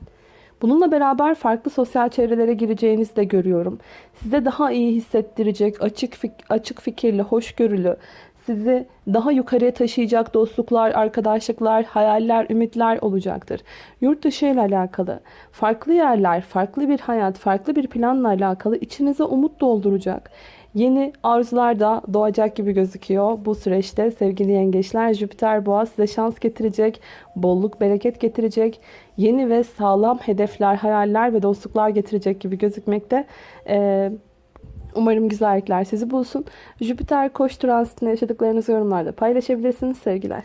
Bununla beraber farklı sosyal çevrelere gireceğinizi de görüyorum. Size daha iyi hissettirecek, açık, fik açık fikirli, hoşgörülü, sizi daha yukarıya taşıyacak dostluklar, arkadaşlıklar, hayaller, ümitler olacaktır. Yurt dışı ile alakalı, farklı yerler, farklı bir hayat, farklı bir planla alakalı içinize umut dolduracak. Yeni arzular da doğacak gibi gözüküyor. Bu süreçte sevgili yengeçler Jüpiter boğa size şans getirecek, bolluk bereket getirecek, yeni ve sağlam hedefler, hayaller ve dostluklar getirecek gibi gözükmekte. Ee, umarım güzellikler sizi bulsun. Jüpiter koç transitinde yaşadıklarınızı yorumlarda paylaşabilirsiniz sevgiler.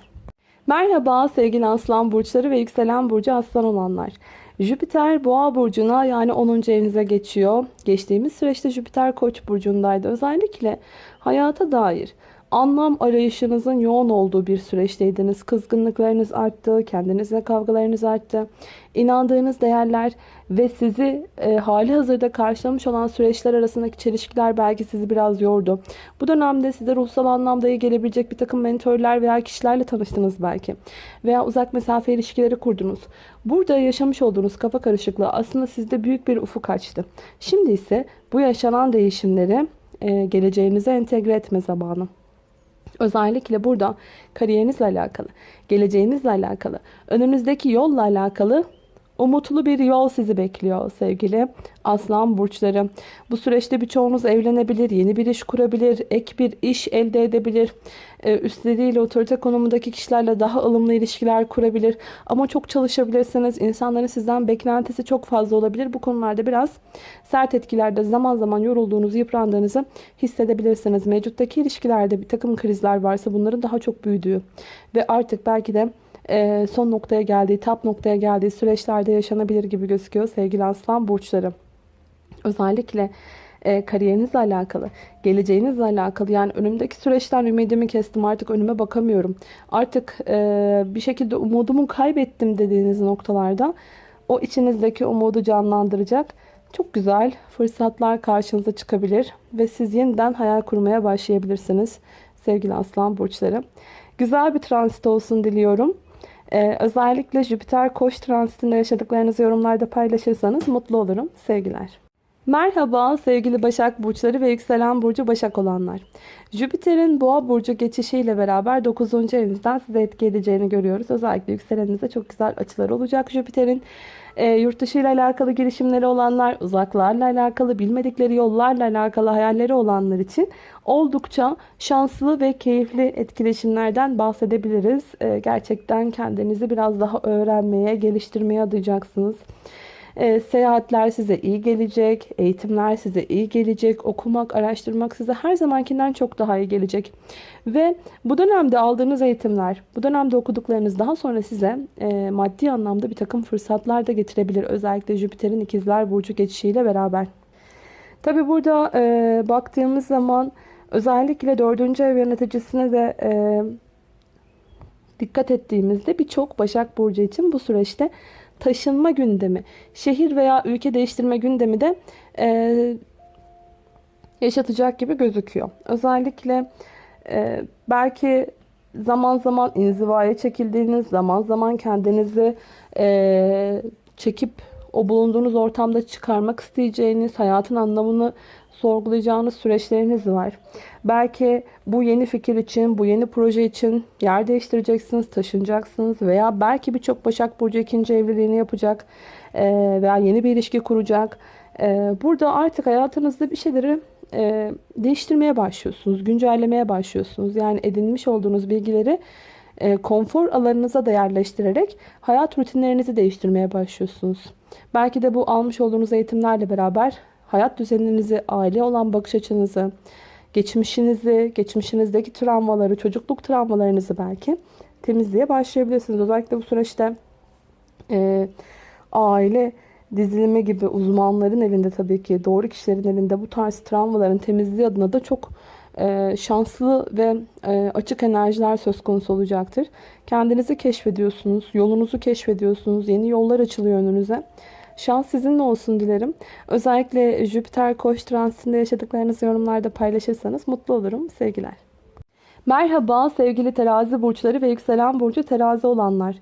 Merhaba sevgili aslan burçları ve yükselen burcu aslan olanlar. Jüpiter boğa burcuna yani 10. evinize geçiyor. Geçtiğimiz süreçte Jüpiter koç burcundaydı. Özellikle hayata dair anlam arayışınızın yoğun olduğu bir süreçteydiniz. Kızgınlıklarınız arttı, kendinizle kavgalarınız arttı. İnandığınız değerler ve sizi e, hali hazırda karşılamış olan süreçler arasındaki çelişkiler belki sizi biraz yordu. Bu dönemde size ruhsal anlamda iyi gelebilecek bir takım mentörler veya kişilerle tanıştınız belki. Veya uzak mesafe ilişkileri kurdunuz. Burada yaşamış olduğunuz kafa karışıklığı aslında sizde büyük bir ufuk açtı. Şimdi ise bu yaşanan değişimleri e, geleceğinize entegre etme zamanı. Özellikle burada kariyerinizle alakalı, geleceğinizle alakalı, önünüzdeki yolla alakalı Umutlu bir yol sizi bekliyor sevgili aslan burçları. Bu süreçte birçoğunuz evlenebilir, yeni bir iş kurabilir, ek bir iş elde edebilir. Ee, üstleriyle otorite konumundaki kişilerle daha ılımlı ilişkiler kurabilir. Ama çok çalışabilirsiniz. İnsanların sizden beklentisi çok fazla olabilir. Bu konularda biraz sert etkilerde zaman zaman yorulduğunuzu, yıprandığınızı hissedebilirsiniz. Mevcuttaki ilişkilerde bir takım krizler varsa bunların daha çok büyüdüğü ve artık belki de son noktaya geldiği, tap noktaya geldiği süreçlerde yaşanabilir gibi gözüküyor sevgili aslan burçları. Özellikle kariyerinizle alakalı, geleceğinizle alakalı yani önümdeki süreçten ümidimi kestim artık önüme bakamıyorum. Artık bir şekilde umudumu kaybettim dediğiniz noktalarda o içinizdeki umudu canlandıracak çok güzel fırsatlar karşınıza çıkabilir ve siz yeniden hayal kurmaya başlayabilirsiniz sevgili aslan burçları. Güzel bir transit olsun diliyorum. Ee, özellikle Jüpiter koç transitinde yaşadıklarınızı yorumlarda paylaşırsanız mutlu olurum. Sevgiler. Merhaba sevgili Başak Burçları ve Yükselen Burcu Başak olanlar. Jüpiter'in Boğa Burcu geçişiyle beraber 9. evinizden size etki edeceğini görüyoruz. Özellikle yükseleninize çok güzel açılar olacak Jüpiter'in. E, yurt dışı ile alakalı girişimleri olanlar, uzaklarla alakalı, bilmedikleri yollarla alakalı hayalleri olanlar için oldukça şanslı ve keyifli etkileşimlerden bahsedebiliriz. E, gerçekten kendinizi biraz daha öğrenmeye, geliştirmeye adayacaksınız. E, seyahatler size iyi gelecek, eğitimler size iyi gelecek, okumak, araştırmak size her zamankinden çok daha iyi gelecek. Ve bu dönemde aldığınız eğitimler, bu dönemde okuduklarınız daha sonra size e, maddi anlamda bir takım fırsatlar da getirebilir. Özellikle Jüpiter'in ikizler burcu geçişiyle beraber. Tabi burada e, baktığımız zaman özellikle dördüncü ev yöneticisine de e, dikkat ettiğimizde birçok Başak Burcu için bu süreçte taşınma gündemi, şehir veya ülke değiştirme gündemi de e, yaşatacak gibi gözüküyor. Özellikle e, belki zaman zaman inzivaya çekildiğiniz, zaman zaman kendinizi e, çekip o bulunduğunuz ortamda çıkarmak isteyeceğiniz, hayatın anlamını sorgulayacağınız süreçleriniz var. Belki bu yeni fikir için, bu yeni proje için yer değiştireceksiniz, taşınacaksınız veya belki birçok Başak Burcu ikinci evliliğini yapacak e, veya yeni bir ilişki kuracak. E, burada artık hayatınızda bir şeyleri e, değiştirmeye başlıyorsunuz, güncellemeye başlıyorsunuz. Yani edinmiş olduğunuz bilgileri konfor alanınıza da yerleştirerek hayat rutinlerinizi değiştirmeye başlıyorsunuz. Belki de bu almış olduğunuz eğitimlerle beraber hayat düzeninizi, aile olan bakış açınızı, geçmişinizi, geçmişinizdeki travmaları, çocukluk travmalarınızı belki temizliğe başlayabilirsiniz. Özellikle bu süreçte e, aile dizilimi gibi uzmanların elinde tabii ki doğru kişilerin elinde bu tarz travmaların temizliği adına da çok e, şanslı ve e, açık enerjiler söz konusu olacaktır. Kendinizi keşfediyorsunuz, yolunuzu keşfediyorsunuz, yeni yollar açılıyor önünüze. Şans sizinle olsun dilerim. Özellikle Jüpiter Koç transitinde yaşadıklarınızı yorumlarda paylaşırsanız mutlu olurum. Sevgiler. Merhaba sevgili terazi burçları ve yükselen burcu terazi olanlar.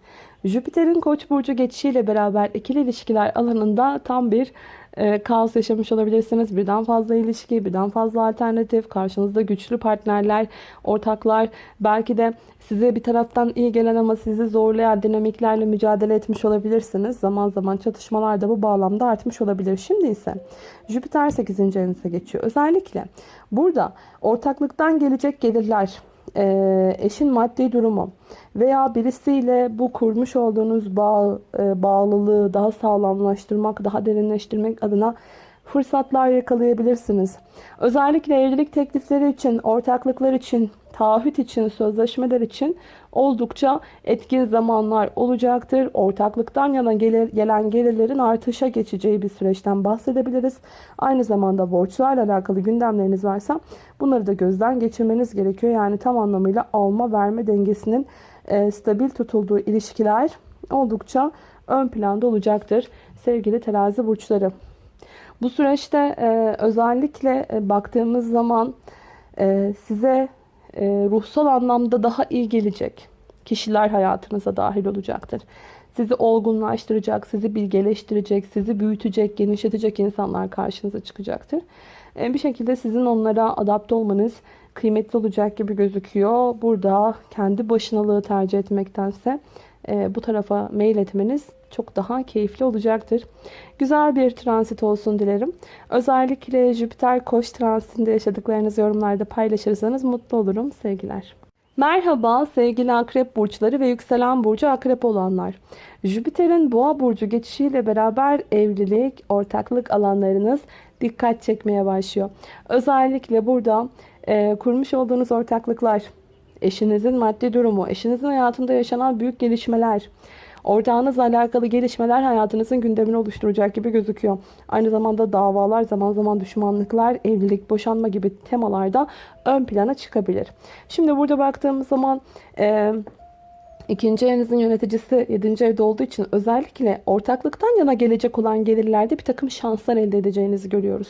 Jüpiter'in koç burcu geçişiyle beraber ikili ilişkiler alanında tam bir e, kaos yaşamış olabilirsiniz. Birden fazla ilişki, birden fazla alternatif, karşınızda güçlü partnerler, ortaklar, belki de size bir taraftan iyi gelen ama sizi zorlayan dinamiklerle mücadele etmiş olabilirsiniz. Zaman zaman çatışmalar da bu bağlamda artmış olabilir. Şimdi ise Jüpiter 8. evinize geçiyor. Özellikle burada ortaklıktan gelecek gelirler, e, eşin maddi durumu veya birisiyle bu kurmuş olduğunuz bağ, e, bağlılığı daha sağlamlaştırmak, daha derinleştirmek adına fırsatlar yakalayabilirsiniz. Özellikle evlilik teklifleri için, ortaklıklar için, taahhüt için, sözleşmeler için oldukça etkin zamanlar olacaktır. Ortaklıktan yana gelir, gelen gelirlerin artışa geçeceği bir süreçten bahsedebiliriz. Aynı zamanda borçlarla alakalı gündemleriniz varsa bunları da gözden geçirmeniz gerekiyor. Yani tam anlamıyla alma verme dengesinin e, stabil tutulduğu ilişkiler oldukça ön planda olacaktır sevgili terazi burçları. Bu süreçte e, özellikle e, baktığımız zaman e, size ruhsal anlamda daha iyi gelecek kişiler hayatınıza dahil olacaktır. Sizi olgunlaştıracak, sizi bilgeleştirecek, sizi büyütecek, genişletecek insanlar karşınıza çıkacaktır. E, bir şekilde sizin onlara adapte olmanız kıymetli olacak gibi gözüküyor. Burada kendi başınalığı tercih etmektense e, bu tarafa mail etmeniz çok daha keyifli olacaktır. Güzel bir transit olsun dilerim. Özellikle Jüpiter Koç transitinde yaşadıklarınızı yorumlarda paylaşırsanız mutlu olurum. Sevgiler. Merhaba sevgili akrep burçları ve yükselen burcu akrep olanlar. Jüpiter'in boğa burcu geçişiyle beraber evlilik, ortaklık alanlarınız dikkat çekmeye başlıyor. Özellikle burada e, kurmuş olduğunuz ortaklıklar, eşinizin maddi durumu, eşinizin hayatında yaşanan büyük gelişmeler, ortağınızla alakalı gelişmeler hayatınızın gündemini oluşturacak gibi gözüküyor. Aynı zamanda davalar, zaman zaman düşmanlıklar, evlilik, boşanma gibi temalarda ön plana çıkabilir. Şimdi burada baktığımız zaman... E, İkinci evinizin yöneticisi 7. evde olduğu için özellikle ortaklıktan yana gelecek olan gelirlerde bir takım şanslar elde edeceğinizi görüyoruz.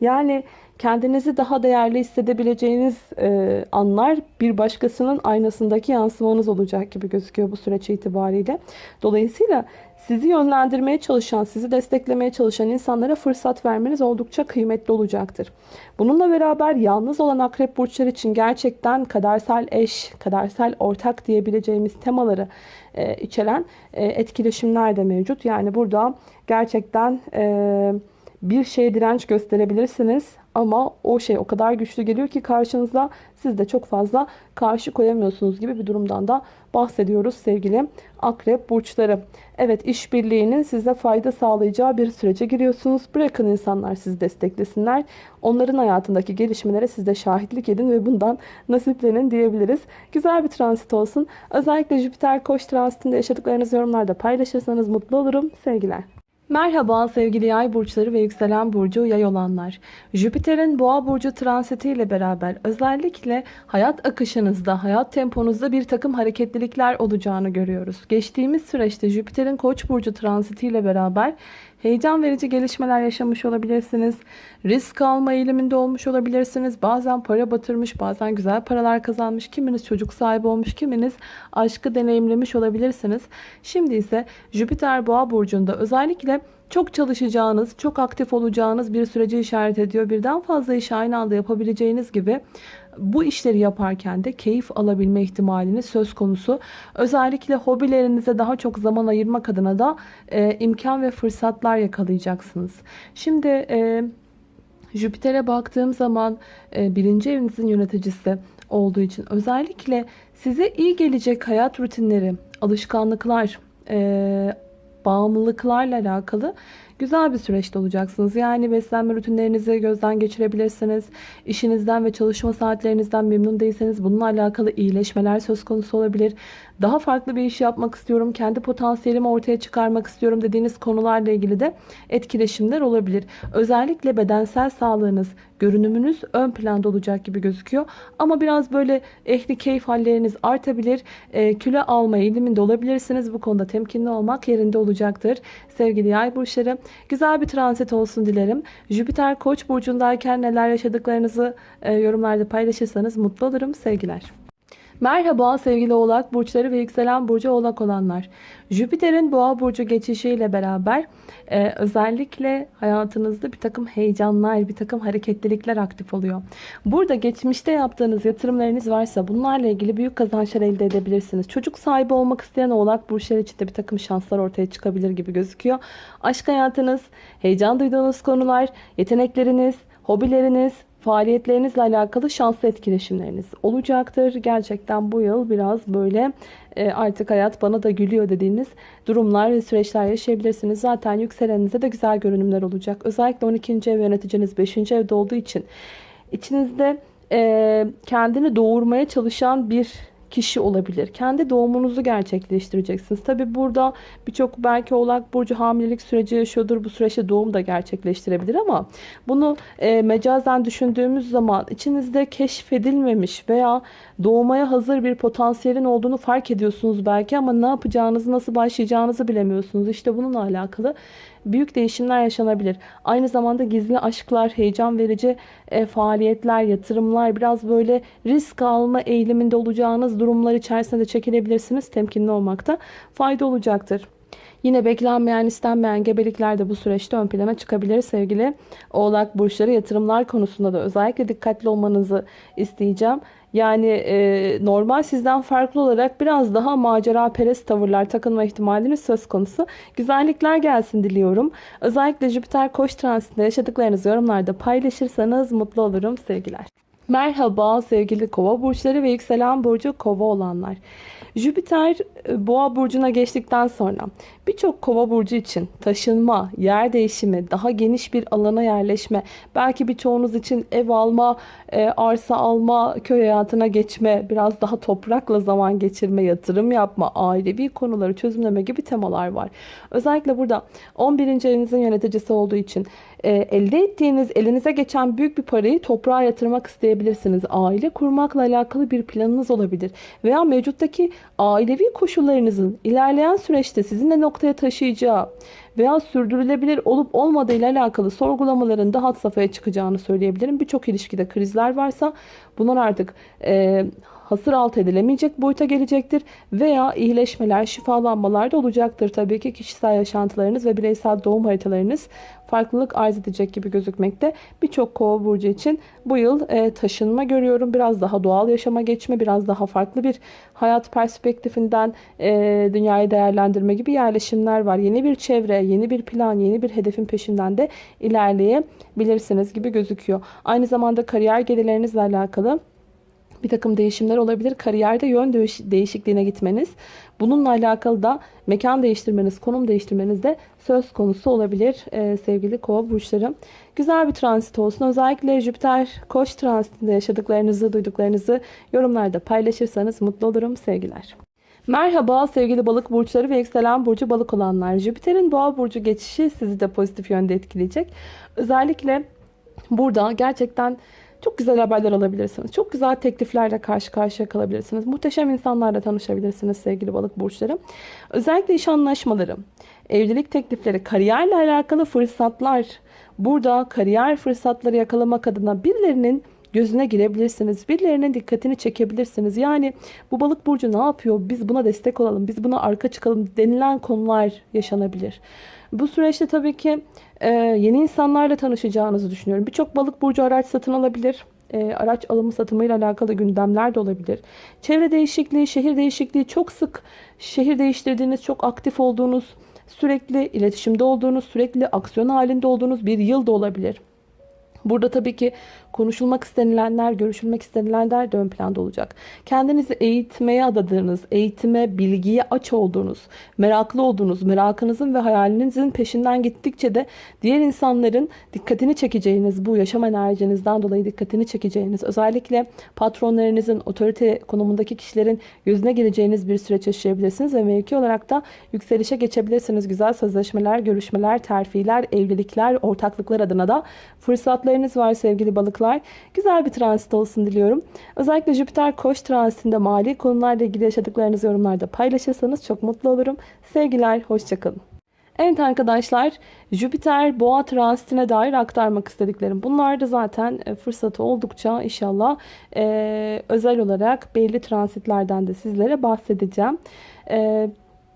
Yani kendinizi daha değerli hissedebileceğiniz e, anlar bir başkasının aynasındaki yansımanız olacak gibi gözüküyor bu süreç itibariyle. Dolayısıyla sizi yönlendirmeye çalışan, sizi desteklemeye çalışan insanlara fırsat vermeniz oldukça kıymetli olacaktır. Bununla beraber yalnız olan akrep burçları için gerçekten kadersel eş, kadersel ortak diyebileceğimiz temaları e, içeren e, etkileşimler de mevcut. Yani burada gerçekten e, bir şeye direnç gösterebilirsiniz ama o şey o kadar güçlü geliyor ki karşınıza siz de çok fazla karşı koyamıyorsunuz gibi bir durumdan da bahsediyoruz sevgili akrep burçları. Evet işbirliğinin size fayda sağlayacağı bir sürece giriyorsunuz. Bırakın insanlar sizi desteklesinler. Onların hayatındaki gelişmelere siz de şahitlik edin ve bundan nasiplenin diyebiliriz. Güzel bir transit olsun. Özellikle Jüpiter koç transitinde yaşadıklarınızı yorumlarda paylaşırsanız mutlu olurum. Sevgiler. Merhaba sevgili yay burçları ve yükselen burcu yay olanlar. Jüpiter'in boğa burcu transiti ile beraber özellikle hayat akışınızda, hayat temponuzda bir takım hareketlilikler olacağını görüyoruz. Geçtiğimiz süreçte Jüpiter'in koç burcu transiti ile beraber Heyecan verici gelişmeler yaşamış olabilirsiniz. Risk alma eğiliminde olmuş olabilirsiniz. Bazen para batırmış, bazen güzel paralar kazanmış. Kiminiz çocuk sahibi olmuş, kiminiz aşkı deneyimlemiş olabilirsiniz. Şimdi ise Jüpiter Boğa burcunda özellikle çok çalışacağınız, çok aktif olacağınız bir süreci işaret ediyor. Birden fazla iş aynı anda yapabileceğiniz gibi bu işleri yaparken de keyif alabilme ihtimaliniz söz konusu. Özellikle hobilerinize daha çok zaman ayırmak adına da e, imkan ve fırsatlar yakalayacaksınız. Şimdi e, Jüpiter'e baktığım zaman e, birinci evinizin yöneticisi olduğu için özellikle size iyi gelecek hayat rutinleri, alışkanlıklar, e, bağımlılıklarla alakalı güzel bir süreçte olacaksınız. Yani beslenme rutinlerinizi gözden geçirebilirsiniz. İşinizden ve çalışma saatlerinizden memnun değilseniz bununla alakalı iyileşmeler söz konusu olabilir. Daha farklı bir iş yapmak istiyorum, kendi potansiyelimi ortaya çıkarmak istiyorum dediğiniz konularla ilgili de etkileşimler olabilir. Özellikle bedensel sağlığınız, görünümünüz ön planda olacak gibi gözüküyor. Ama biraz böyle ehli keyif halleriniz artabilir. E, kilo alma eğiliminde olabilirsiniz. Bu konuda temkinli olmak yerinde olacaktır. Sevgili yay burçları güzel bir transit olsun dilerim. Jüpiter koç burcundayken neler yaşadıklarınızı e, yorumlarda paylaşırsanız mutlu olurum. Sevgiler. Merhaba sevgili oğlak burçları ve yükselen burcu oğlak olanlar. Jüpiter'in boğa burcu geçişiyle beraber e, özellikle hayatınızda bir takım heyecanlar, bir takım hareketlilikler aktif oluyor. Burada geçmişte yaptığınız yatırımlarınız varsa bunlarla ilgili büyük kazançlar elde edebilirsiniz. Çocuk sahibi olmak isteyen oğlak burçları için de bir takım şanslar ortaya çıkabilir gibi gözüküyor. Aşk hayatınız, heyecan duyduğunuz konular, yetenekleriniz, hobileriniz, faaliyetlerinizle alakalı şanslı etkileşimleriniz olacaktır. Gerçekten bu yıl biraz böyle e, artık hayat bana da gülüyor dediğiniz durumlar ve süreçler yaşayabilirsiniz. Zaten yükselenize de güzel görünümler olacak. Özellikle 12. ev yöneticiniz 5. evde olduğu için içinizde e, kendini doğurmaya çalışan bir kişi olabilir. Kendi doğumunuzu gerçekleştireceksiniz. Tabi burada birçok belki oğlak burcu hamilelik süreci yaşıyordur. Bu süreçte doğum da gerçekleştirebilir ama bunu e, mecazen düşündüğümüz zaman içinizde keşfedilmemiş veya doğmaya hazır bir potansiyelin olduğunu fark ediyorsunuz belki ama ne yapacağınızı, nasıl başlayacağınızı bilemiyorsunuz. İşte bununla alakalı büyük değişimler yaşanabilir. Aynı zamanda gizli aşklar, heyecan verici e, faaliyetler, yatırımlar, biraz böyle risk alma eğiliminde olacağınız durumlar içerisinde de çekilebilirsiniz. Temkinli olmakta fayda olacaktır. Yine beklenmeyen istenmeyen gebelikler de bu süreçte ön plana çıkabilir sevgili oğlak burçları yatırımlar konusunda da özellikle dikkatli olmanızı isteyeceğim. Yani e, normal sizden farklı olarak biraz daha macera perest tavırlar takınma ihtimaliniz söz konusu. Güzellikler gelsin diliyorum. Özellikle Jüpiter Koç transitinde yaşadıklarınızı yorumlarda paylaşırsanız mutlu olurum sevgiler. Merhaba sevgili kova burçları ve yükselen burcu kova olanlar. Jüpiter e, boğa burcuna geçtikten sonra birçok kova burcu için taşınma, yer değişimi, daha geniş bir alana yerleşme, belki birçoğunuz için ev alma, e, arsa alma, köy hayatına geçme, biraz daha toprakla zaman geçirme, yatırım yapma, ailevi konuları çözümleme gibi temalar var. Özellikle burada 11. evinizin yöneticisi olduğu için e, elde ettiğiniz, elinize geçen büyük bir parayı toprağa yatırmak isteyebilirsiniz. Aile kurmakla alakalı bir planınız olabilir. Veya mevcuttaki ailevi koşullarınızın ilerleyen süreçte sizi ne noktaya taşıyacağı veya sürdürülebilir olup olmadığı ile alakalı sorgulamaların daha had safhaya çıkacağını söyleyebilirim. Birçok ilişkide krizler varsa bunlar artık e, hasır alt edilemeyecek boyuta gelecektir. Veya iyileşmeler, şifalanmalar da olacaktır. Tabii ki kişisel yaşantılarınız ve bireysel doğum haritalarınız farklılık arz edecek gibi gözükmekte. Birçok kova burcu için bu yıl e, taşınma görüyorum. Biraz daha doğal yaşama geçme, biraz daha farklı bir hayat perspektifinden e, dünyayı değerlendirme gibi yerleşimler var. Yeni bir çevre, yeni bir plan, yeni bir hedefin peşinden de ilerleyebilirsiniz gibi gözüküyor. Aynı zamanda kariyer gelirlerinizle alakalı bir takım değişimler olabilir. Kariyerde yön değişikliğine gitmeniz, bununla alakalı da mekan değiştirmeniz, konum değiştirmeniz de söz konusu olabilir ee, sevgili kova burçları. Güzel bir transit olsun. Özellikle Jüpiter koç transitinde yaşadıklarınızı, duyduklarınızı yorumlarda paylaşırsanız mutlu olurum. Sevgiler. Merhaba sevgili balık burçları ve yükselen burcu balık olanlar. Jüpiter'in boğa burcu geçişi sizi de pozitif yönde etkileyecek. Özellikle burada gerçekten çok güzel haberler alabilirsiniz. Çok güzel tekliflerle karşı karşıya kalabilirsiniz. Muhteşem insanlarla tanışabilirsiniz sevgili balık burçları. Özellikle iş anlaşmaları, evlilik teklifleri, kariyerle alakalı fırsatlar. Burada kariyer fırsatları yakalamak adına birilerinin gözüne girebilirsiniz. Birilerinin dikkatini çekebilirsiniz. Yani bu balık burcu ne yapıyor? Biz buna destek olalım. Biz buna arka çıkalım denilen konular yaşanabilir. Bu süreçte tabii ki e, yeni insanlarla tanışacağınızı düşünüyorum. Birçok balık burcu araç satın alabilir. E, araç alımı satımıyla alakalı gündemler de olabilir. Çevre değişikliği, şehir değişikliği çok sık şehir değiştirdiğiniz, çok aktif olduğunuz, sürekli iletişimde olduğunuz, sürekli aksiyon halinde olduğunuz bir yıl da olabilir. Burada tabii ki konuşulmak istenilenler, görüşülmek istenilenler de ön planda olacak. Kendinizi eğitmeye adadığınız, eğitime, bilgiye aç olduğunuz, meraklı olduğunuz, merakınızın ve hayalinizin peşinden gittikçe de diğer insanların dikkatini çekeceğiniz, bu yaşam enerjinizden dolayı dikkatini çekeceğiniz, özellikle patronlarınızın, otorite konumundaki kişilerin gözüne geleceğiniz bir süreç yaşayabilirsiniz ve mevki olarak da yükselişe geçebilirsiniz. Güzel sözleşmeler, görüşmeler, terfiler, evlilikler, ortaklıklar adına da fırsatlarınız var sevgili balıklar balıklar. Güzel bir transit olsun diliyorum. Özellikle Jüpiter koç transitinde mali konularla ilgili yaşadıklarınızı yorumlarda paylaşırsanız çok mutlu olurum. Sevgiler, hoşçakalın. Evet arkadaşlar Jüpiter boğa transitine dair aktarmak istediklerim. Bunlar da zaten e, fırsatı oldukça inşallah e, özel olarak belli transitlerden de sizlere bahsedeceğim. E,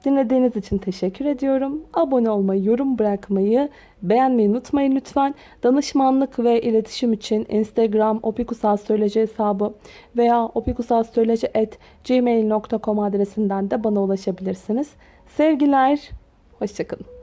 Dinlediğiniz için teşekkür ediyorum. Abone olmayı, yorum bırakmayı, beğenmeyi unutmayın lütfen. Danışmanlık ve iletişim için Instagram opikusastroloji hesabı veya opikusastroloji.gmail.com adresinden de bana ulaşabilirsiniz. Sevgiler, hoşçakalın.